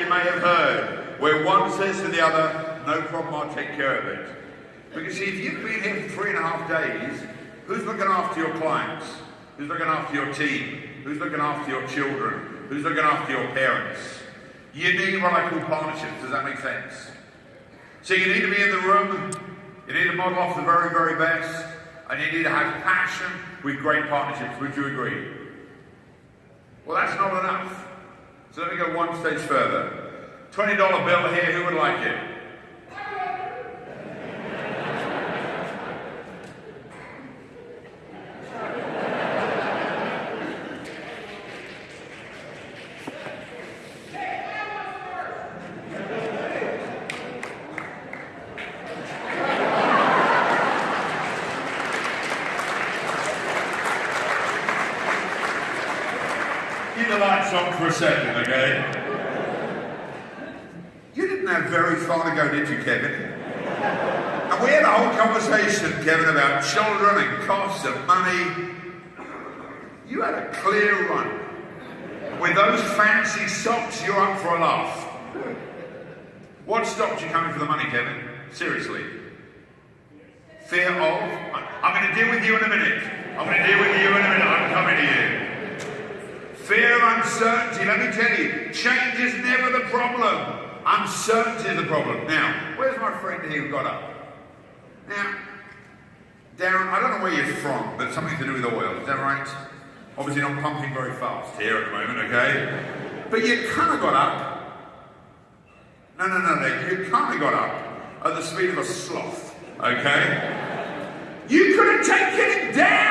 You may have heard where one says to the other, no problem, I'll take care of it. Because see, if you've been here for three and a half days, who's looking after your clients? Who's looking after your team? Who's looking after your children? Who's looking after your parents? You need what I call partnerships. Does that make sense? So you need to be in the room. You need to model off the very, very best. And you need to have passion with great partnerships. Would you agree? Well, that's not enough. So let me go one stage further. $20 bill here, who would like it? Keep the lights on for a second, okay? You didn't have very far to go, did you, Kevin? And we had a whole conversation, Kevin, about children and costs and money. You had a clear run. With those fancy socks, you're up for a laugh. What stopped you coming for the money, Kevin? Seriously. Fear of? I'm going to deal with you in a minute. I'm going to deal with you in a minute. I'm coming to you. Fear of uncertainty. Let me tell you, change is never the problem. Uncertainty is the problem. Now, where's my friend here who got up? Now, Darren, I don't know where you're from, but something to do with oil. Is that right? Obviously not pumping very fast here at the moment, okay? But you kind of got up. No, no, no, no. You kind of got up at the speed of a sloth, okay? You could have taken it down.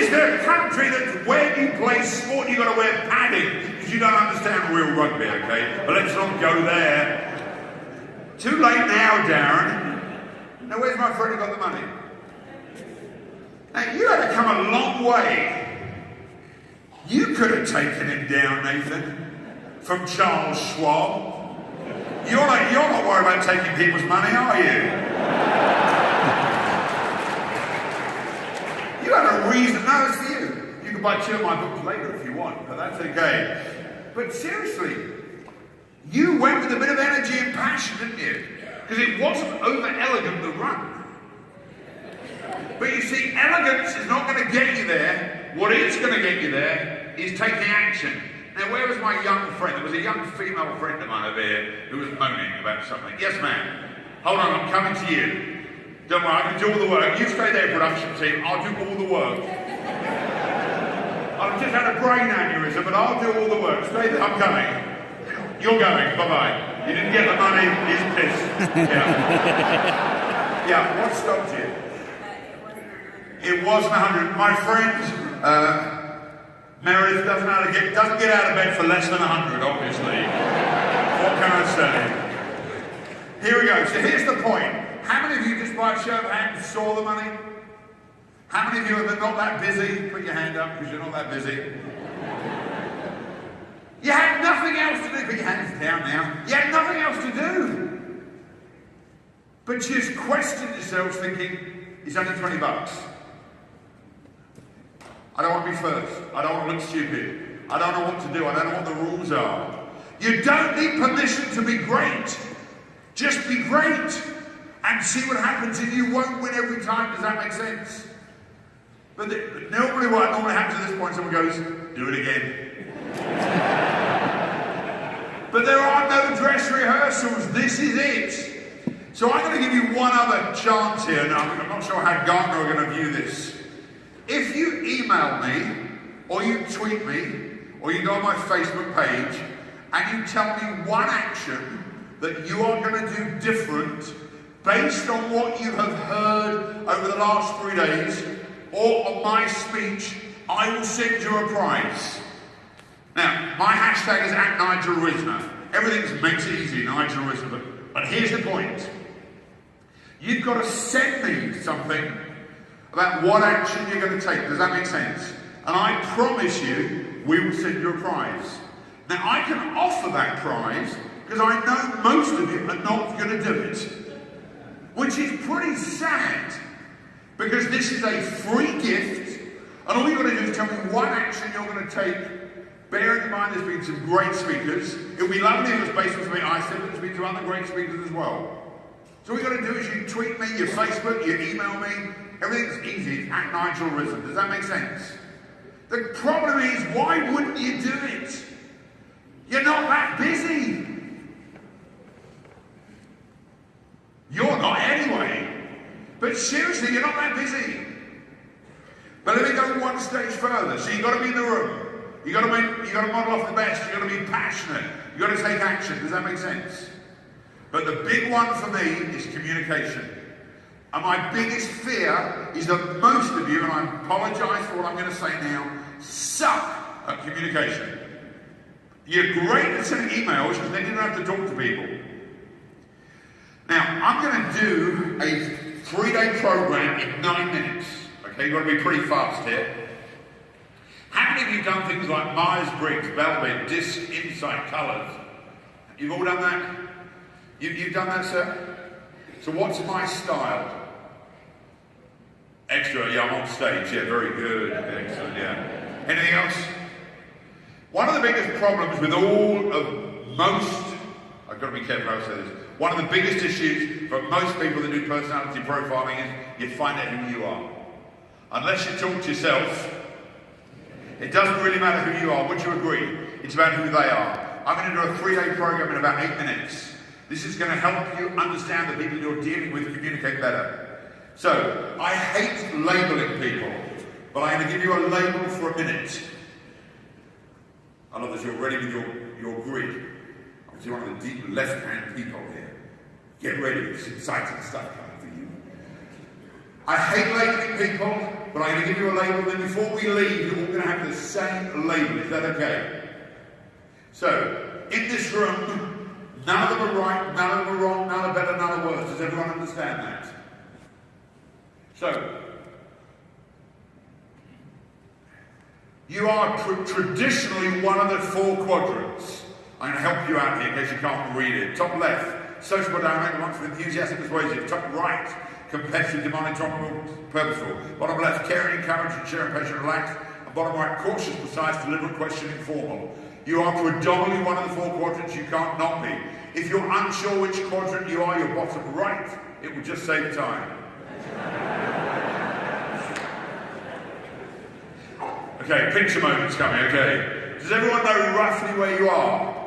Is the country that where you play sport, you've got to wear padding because you don't understand real rugby, okay? But let's not go there. Too late now, Darren. Now, where's my friend who got the money? Now, you had to come a long way. You could have taken him down, Nathan, from Charles Schwab. You're not, you're not worried about taking people's money, are you? You had a reason. No, it's for you. You can buy two of my books later if you want, but that's okay. But seriously, you went with a bit of energy and passion, didn't you? Because it wasn't over elegant the run. But you see, elegance is not going to get you there. What is going to get you there is taking action. Now, where was my young friend? There was a young female friend of mine over here who was moaning about something. Yes, ma'am. Hold on, I'm coming to you. Don't worry, I can do all the work. You stay there, production team. I'll do all the work. I've just had a brain aneurysm, but I'll do all the work. Stay there. I'm coming. You're going. Bye-bye. You didn't get the money. He's pissed. Yeah. yeah, what stopped you? It wasn't a 100. My friend, uh, Meredith doesn't, how to get, doesn't get out of bed for less than a 100, obviously. what can I say? Here we go. So here's the point. How many of you, just by a show of hands, saw the money? How many of you are not that busy? Put your hand up because you're not that busy. You had nothing else to do. Put your hands down now. You had nothing else to do. But you just questioned yourselves thinking, it's only 20 bucks. I don't want to be first. I don't want to look stupid. I don't know what to do. I don't know what the rules are. You don't need permission to be great. Just be great and see what happens and you won't win every time. Does that make sense? But, the, but normally what normally happens at this point, someone goes, do it again. but there are no dress rehearsals. This is it. So I'm going to give you one other chance here. Now, I'm not sure how Gartner are going to view this. If you email me, or you tweet me, or you go on my Facebook page, and you tell me one action that you are going to do different based on what you have heard over the last three days, or on my speech, I will send you a prize. Now, my hashtag is at Nigel Risner. Everything makes it easy, Nigel Risner. But, but here's the point. You've got to send me something about what action you're going to take. Does that make sense? And I promise you, we will send you a prize. Now, I can offer that prize because I know most of you are not going to do it. Which is pretty sad because this is a free gift and all you've got to do is tell me what action you're going to take Bearing in mind there's been some great speakers. It would be lovely if it was based on something I said, but there's been some other great speakers as well. So all you got to do is you tweet me, you Facebook, you email me. Everything's easy. It's at Nigel Risner. Does that make sense? The problem is, why wouldn't you do it? You're not that busy. You're not anyway. But seriously, you're not that busy. But let me go one stage further. So you've got to be in the room. You've got to make, you've got to model off the best. You've got to be passionate. You've got to take action. Does that make sense? But the big one for me is communication. And my biggest fear is that most of you, and I apologize for what I'm going to say now, suck at communication. You're great at sending emails because then you don't have to talk to people. Now, I'm going to do a three-day program in nine minutes. Okay, you've got to be pretty fast here. How many of you done things like Myers-Briggs, Belbin, DISC, Insight, Colours? You've all done that? You, you've done that, sir? So what's my style? Extra, yeah, I'm on stage. Yeah, very good. Excellent, yeah. Anything else? One of the biggest problems with all of most, I've got to be careful how I say this, one of the biggest issues for most people that do personality profiling is you find out who you are. Unless you talk to yourself, it doesn't really matter who you are. Would you agree? It's about who they are. I'm going to do a three-day program in about eight minutes. This is going to help you understand the people you're dealing with communicate better. So, I hate labeling people, but I'm going to give you a label for a minute. I love that you're ready with your, your grid. See one of the deep left-hand people here. Get ready, it's exciting stuff coming for you. I hate labeling people, but I'm going to give you a label, then before we leave, you're all going to have the same label. Is that okay? So, in this room, none of them are right, none of them are wrong, none are better, none are worse. Does everyone understand that? So, you are tr- traditionally one of the four quadrants. I'm going to help you out here in case you can't read it. Top left, sociable dynamic, wants enthusiastic, persuasive. Top right, competitive, demanding, tolerable, purposeful. Bottom left, caring, encouraging, sharing, patient, relaxed. And bottom right, cautious, precise, deliberate, questioning, formal. You are predominantly one of the four quadrants you can't not be. If you're unsure which quadrant you are, you're bottom right. It will just save time. Okay, picture moment's coming, okay. Does everyone know roughly where you are?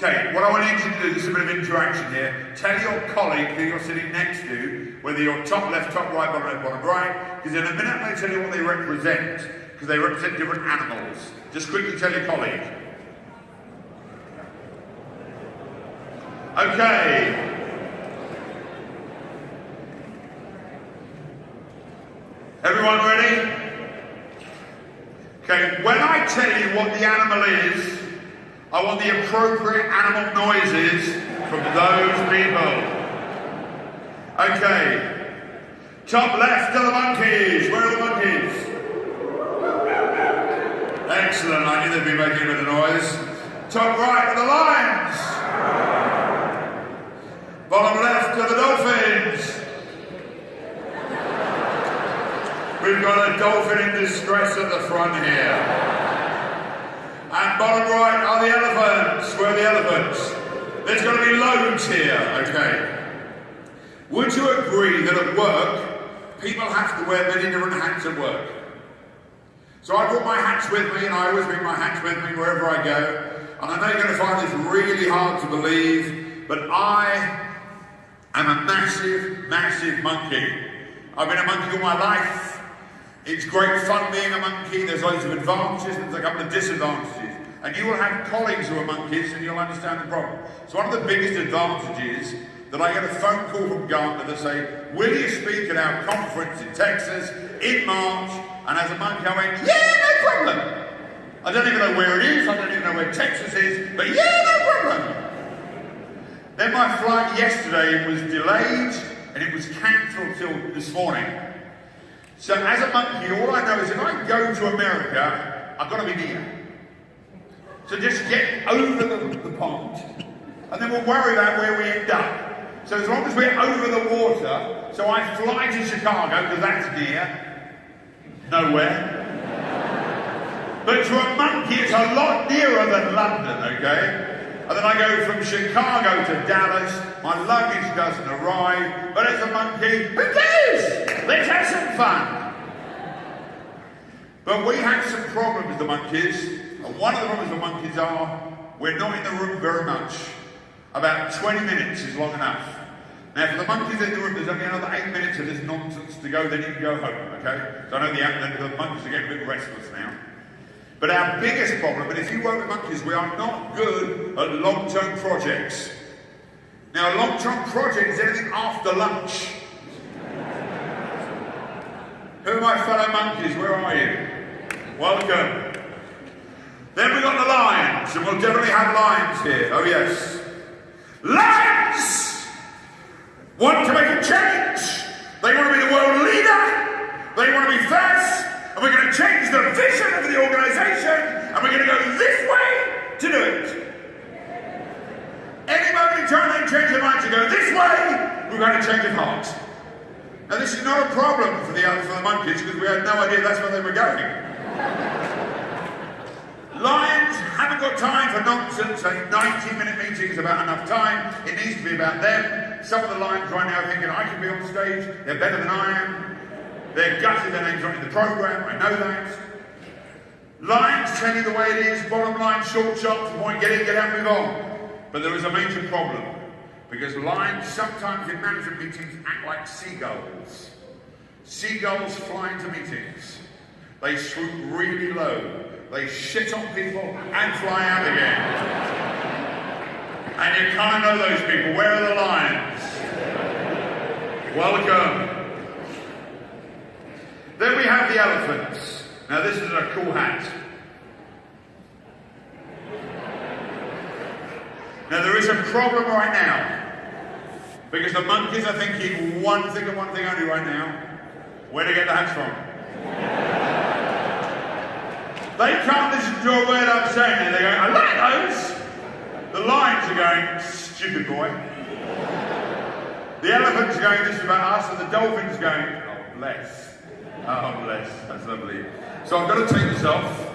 Okay, what I want you to do, this is a bit of interaction here. Tell your colleague who you're sitting next to, whether you're top left, top right, bottom left, bottom right, because in a minute I'm going to tell you what they represent, because they represent different animals. Just quickly tell your colleague. Okay. Everyone ready? Okay, when I tell you what the animal is, I want the appropriate animal noises from those people. Okay. Top left are the monkeys. Where are the monkeys? Excellent. I knew they'd be making a bit of noise. Top right are the lions. Bottom left are the dolphins. We've got a dolphin in distress at the front here. And bottom right are the elephants. Where are the elephants? There's going to be loads here, okay. Would you agree that at work, people have to wear many different hats at work? So I brought my hats with me, and I always bring my hats with me wherever I go. And I know you're going to find this really hard to believe, but I am a massive, massive monkey. I've been a monkey all my life. It's great fun being a monkey. There's loads of advantages and there's a couple of disadvantages. And you will have colleagues who are monkeys and you'll understand the problem. So one of the biggest advantages that I get a phone call from Gartner that say, will you speak at our conference in Texas in March? And as a monkey I went, yeah, no problem. I don't even know where it is, I don't even know where Texas is, but yeah, no problem. Then my flight yesterday was delayed and it was cancelled till this morning. So as a monkey, all I know is if I go to America, I've got to be near. So just get over the, the pond, and then we'll worry about where we end up. So as long as we're over the water, so I fly to Chicago, because that's near, nowhere. But to a monkey, it's a lot nearer than London, okay? And then I go from Chicago to Dallas. My luggage doesn't arrive. But as a monkey, who cares? Let's have some fun. But we have some problems, with the monkeys. And one of the problems the monkeys are, we're not in the room very much. About 20 minutes is long enough. Now, for the monkeys in the room, there's only another eight minutes of this nonsense to go, then you can go home, okay? So I know the, the monkeys are getting a bit restless now. But our biggest problem, and if you work with monkeys, we are not good at long-term projects. Now, a long-term project is anything after lunch. Who are my fellow monkeys? Where are you? Welcome. Then we've got the lions, and we'll definitely have lions here. Oh, yes. Lions want to make a change. They want to be the world leader. They want to be first and we're going to change the vision of the organization, and we're going to go this way to do it. Any moment in time they change their mind to go this way, we're going to change their heart. Now this is not a problem for the for the monkeys because we had no idea that's where they were going. Lions haven't got time for nonsense. A 90 minute meeting is about enough time. It needs to be about them. Some of the lions right now are thinking, I can be on stage, they're better than I am. They're gutted their names not the programme, I know that. Lines tell you the way it is, bottom line, short, to point, get in, get out, move on. But there is a major problem. Because lions sometimes in management meetings act like seagulls. Seagulls fly into meetings. They swoop really low. They shit on people and fly out again. And you kind of know those people. Where are the lions? Welcome. Have the elephants. Now this is a cool hat. Now there is a problem right now. Because the monkeys are thinking one thing and one thing only right now. Where to get the hats from? They can't listen to a word I'm saying. They're going, I like those. The lions are going, stupid boy. The elephants are going, this is about us. And the dolphins are going, oh bless. Oh, bless. That's lovely. So I'm going to take this off.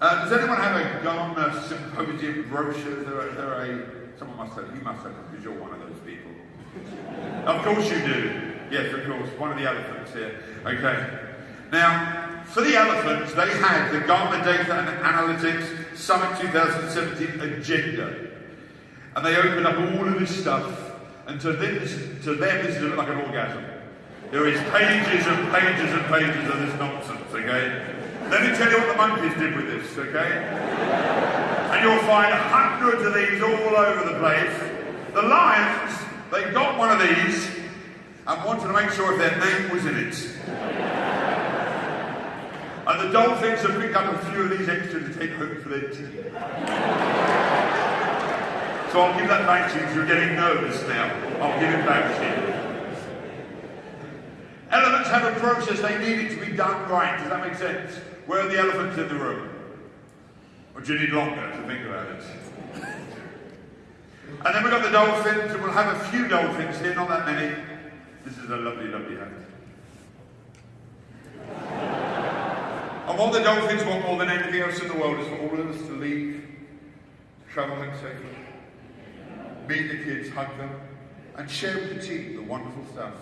Uh, does anyone have a Gartner Symposium brochure? Is there a, is there a, someone must have, you must have because you're one of those people. of course you do. Yes, of course. One of the elephants here. Okay. Now, for the elephants, they had the Gartner Data and Analytics Summit 2017 agenda. And they opened up all of this stuff. And to them, to them, this is like an orgasm. There is pages and pages and pages of this nonsense, okay? Let me tell you what the monkeys did with this, okay? And you'll find hundreds of these all over the place. The lions, they got one of these and wanted to make sure if their name was in it. And the dolphins have picked up a few of these extra to take home for their tea. So I'll give that back to you you're getting nervous now. I'll give it back to you. Elephants have a process, they need it to be done right. Does that make sense? Where are the elephants in the room? Or do you need longer to think about it? And then we've got the dolphins, and we'll have a few dolphins here, not that many. This is a lovely, lovely hat. And what the dolphins want more than anything else in the world is for all of us to leave, travel home safely, meet the kids, hug them, and share with the team the wonderful stuff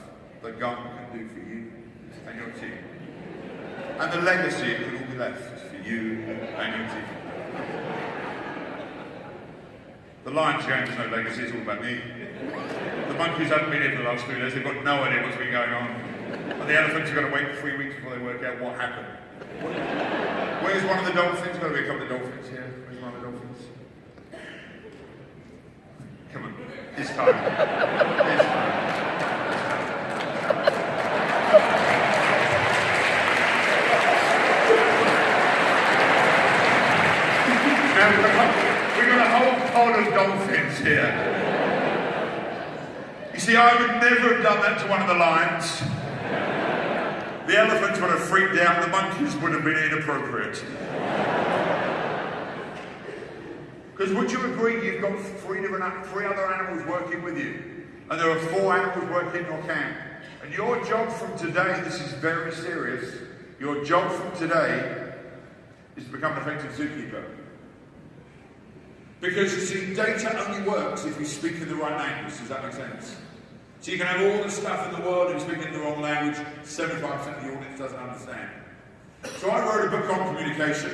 that God can do for you and your team. And the legacy it can all be left for you and your team. The Lions going to no legacy, it's all about me. The monkeys haven't been here for the last three days, they've got no idea what's been going on. And the elephants are going to wait three weeks before they work out what happened. Where's one of the dolphins? Got to be a couple of dolphins here. Where's one of the dolphins? Come on. This time. we've got a whole pod of dolphins here. You see, I would never have done that to one of the lions. The elephants would have freaked out, the monkeys would have been inappropriate. Because would you agree you've got three different three other animals working with you? And there are four animals working in your camp. And your job from today, this is very serious, your job from today is to become an effective zookeeper. Because you see, data only works if you speak in the right language. Does that make sense? So you can have all the stuff in the world and speak in the wrong language, 75% of the audience doesn't understand. So I wrote a book on communication,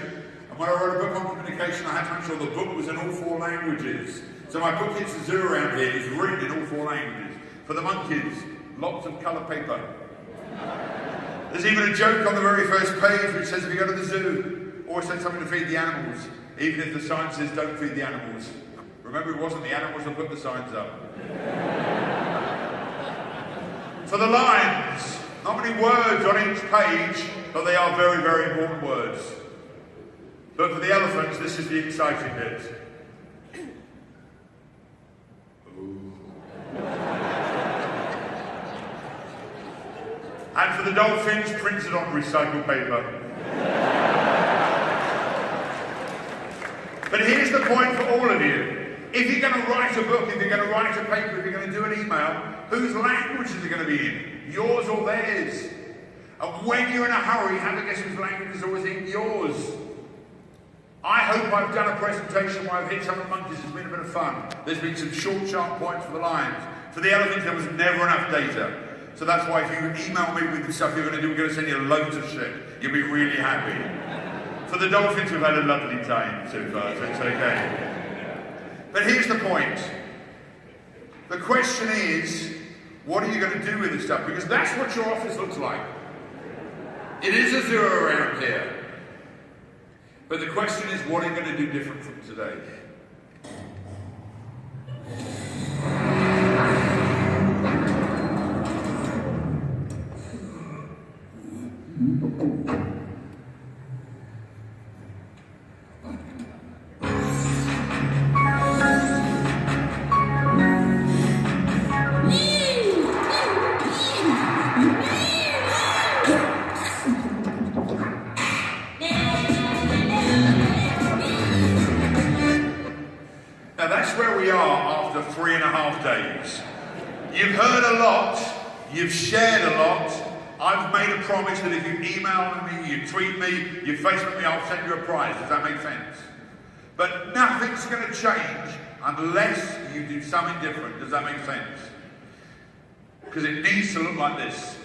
and when I wrote a book on communication, I had to make sure the book was in all four languages. So my book It's a Zoo around here is written in all four languages. For the monkeys, lots of colour paper. There's even a joke on the very first page which says if you go to the zoo, always send something to feed the animals, even if the sign says don't feed the animals. Remember, it wasn't the animals that put the signs up. For the lions, not many words on each page, but they are very, very important words. But for the elephants, this is the exciting bit. and for the dolphins, printed on recycled paper. But here's the point for all of you. If you're going to write a book, if you're going to write a paper, if you're going to do an email, whose language is it going to be in? Yours or theirs? And when you're in a hurry, have a guess whose language is always in yours. I hope I've done a presentation where I've hit some of the monkeys. It's been a bit of fun. There's been some short, sharp points for the lions. For the elephants, there was never enough data. So that's why if you email me with the stuff you're going to do, we're going to send you loads of shit. You'll be really happy. For the dolphins, we've had a lovely time so far, so it's okay. But here's the point. The question is, what are you going to do with this stuff? Because that's what your office looks like. It is a zero around here. But the question is, what are you going to do different from today? You've heard a lot, you've shared a lot. I've made a promise that if you email me, you tweet me, you Facebook me, I'll send you a prize. Does that make sense? But nothing's going to change unless you do something different. Does that make sense? Because it needs to look like this.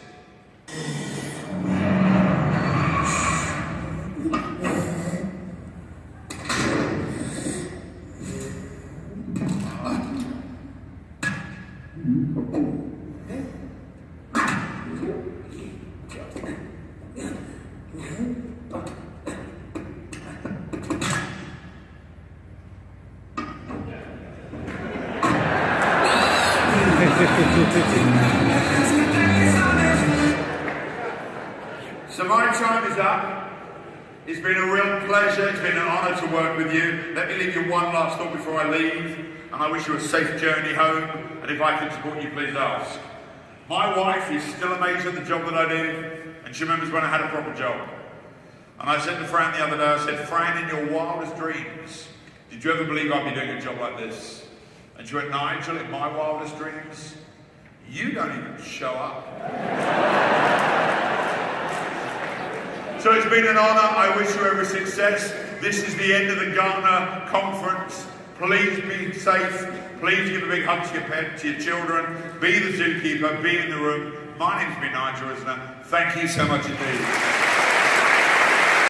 Leave you one last thought before I leave. And I wish you a safe journey home. And if I can support you, please ask. My wife is still amazed at the job that I do. And she remembers when I had a proper job. And I said to Fran the other day, I said, Fran, in your wildest dreams, did you ever believe I'd be doing a job like this? And she went, Nigel, in my wildest dreams, you don't even show up. so it's been an honour. I wish you every success. This is the end of the Gartner conference. Please be safe. Please give a big hug to your pet, to your children. Be the zookeeper. Be in the room. My name's been Nigel Risner. Thank you so much indeed.